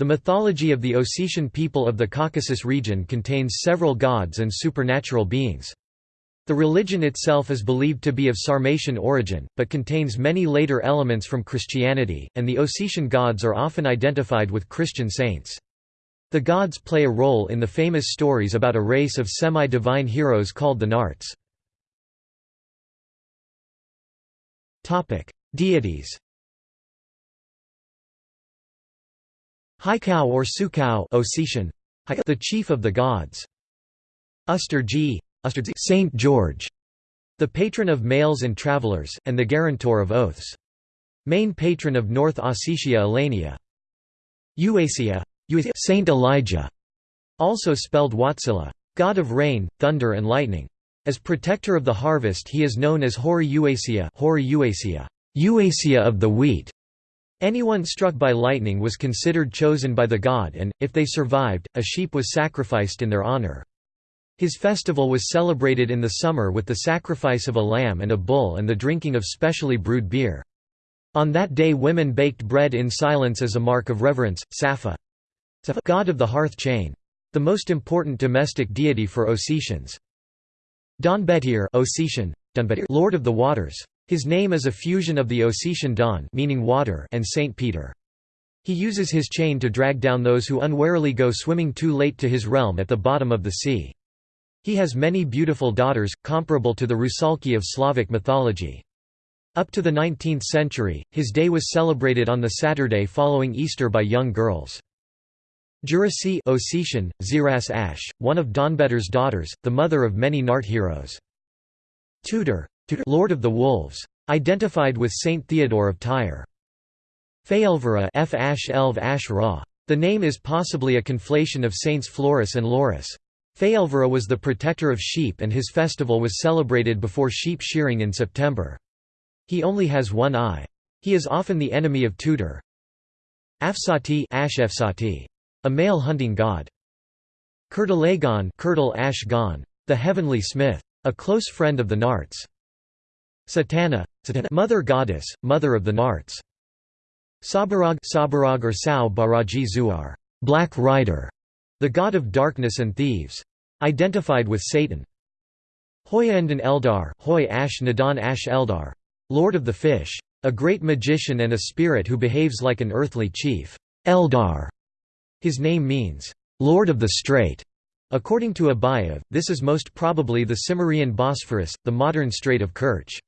The mythology of the Ossetian people of the Caucasus region contains several gods and supernatural beings. The religion itself is believed to be of Sarmatian origin, but contains many later elements from Christianity, and the Ossetian gods are often identified with Christian saints. The gods play a role in the famous stories about a race of semi-divine heroes called the Narts. Deities Haikau or Sukau the chief of the gods. Usturgi, Saint George, the patron of males and travelers, and the guarantor of oaths. Main patron of North Ossetia Alania. Uasia, Saint Elijah, also spelled Watsila, god of rain, thunder and lightning. As protector of the harvest he is known as Hori Uasia, Hori Uasia, Uasia of the wheat. Anyone struck by lightning was considered chosen by the god and, if they survived, a sheep was sacrificed in their honor. His festival was celebrated in the summer with the sacrifice of a lamb and a bull and the drinking of specially brewed beer. On that day women baked bread in silence as a mark of reverence. Safa god of the hearth chain. The most important domestic deity for Ossetians. Donbetir Ossetian, Lord of the Waters. His name is a fusion of the Ossetian Don meaning water and Saint Peter. He uses his chain to drag down those who unwarily go swimming too late to his realm at the bottom of the sea. He has many beautiful daughters, comparable to the Rusalki of Slavic mythology. Up to the 19th century, his day was celebrated on the Saturday following Easter by young girls. Jurasi Ossetian, Ziras Ash, one of Donbetir's daughters, the mother of many Nart heroes. Tudor Lord of the Wolves. Identified with Saint Theodore of Tyre. Feelvera F Ash Elv Ash Ra. The name is possibly a conflation of Saints Florus and Laurus. Feelvera was the protector of sheep and his festival was celebrated before sheep shearing in September. He only has one eye. He is often the enemy of Tudor. Afsati a male hunting god. Kurtalagon Ash Gon. the heavenly smith. A close friend of the Narts. Satana, mother goddess, mother of the Narts. Sabarag, Sabarag or Sao Baraji Zuar, Black Rider, the god of darkness and thieves. Identified with Satan. Hoyandan Eldar, Hoy Ash Nadan Ash Eldar, Lord of the Fish. A great magician and a spirit who behaves like an earthly chief. Eldar. His name means, Lord of the Strait. According to Abayev, this is most probably the Cimmerian Bosphorus, the modern Strait of Kerch.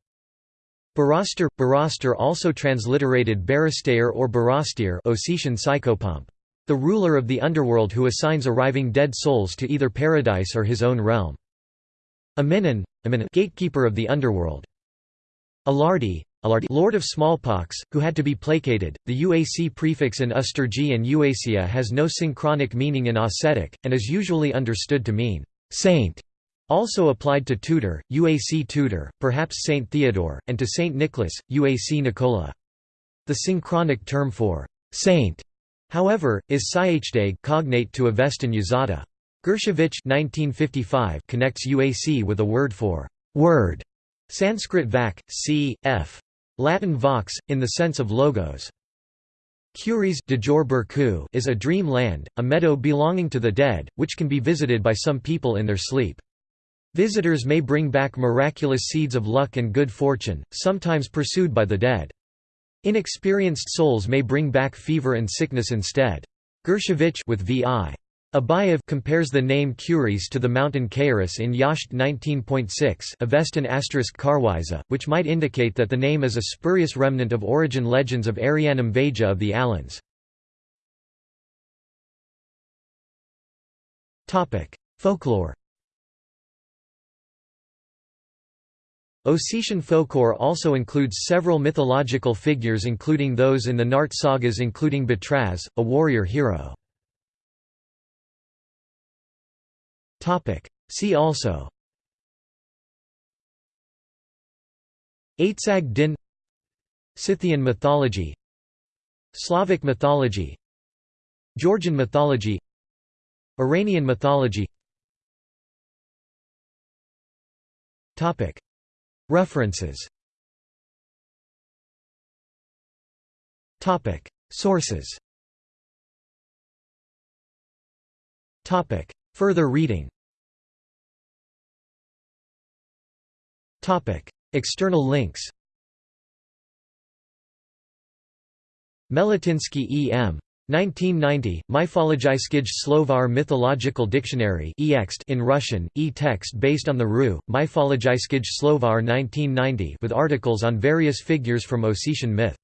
Barastar, Barastar also transliterated Barastair or Barastir Ossetian psychopomp. The ruler of the underworld who assigns arriving dead souls to either paradise or his own realm. Aminan, gatekeeper of the underworld. Alardi, Lord of smallpox, who had to be placated. The UAC prefix in Usturgi and Uasia has no synchronic meaning in Ossetic, and is usually understood to mean saint. Also applied to Tudor, Uac Tudor, perhaps Saint Theodore, and to Saint Nicholas, Uac Nicola. The synchronic term for saint, however, is Saichdag cognate to Avestan yazata. Gershevich connects Uac with a word for word, Sanskrit vak, c, f. Latin vox, in the sense of logos. Curies is a dream land, a meadow belonging to the dead, which can be visited by some people in their sleep. Visitors may bring back miraculous seeds of luck and good fortune, sometimes pursued by the dead. Inexperienced souls may bring back fever and sickness instead. Gershevich with VI. Abayev compares the name Curies to the mountain Kairos in Yasht 19.6 Avestan Karwiza, which might indicate that the name is a spurious remnant of origin legends of Arianum Vaja of the Alans. Folklore Ossetian folklore also includes several mythological figures including those in the Nart sagas including Batraz, a warrior hero. See also Aitzag din Scythian mythology Slavic mythology Georgian mythology Iranian mythology References. Topic. Sources. Topic. Further reading. Topic. External links. Meletinsky E. M. 1990, Mythologiskij Slovar Mythological Dictionary in Russian, e-text based on the RU, Mythologiskij Slovar 1990 with articles on various figures from Ossetian myth.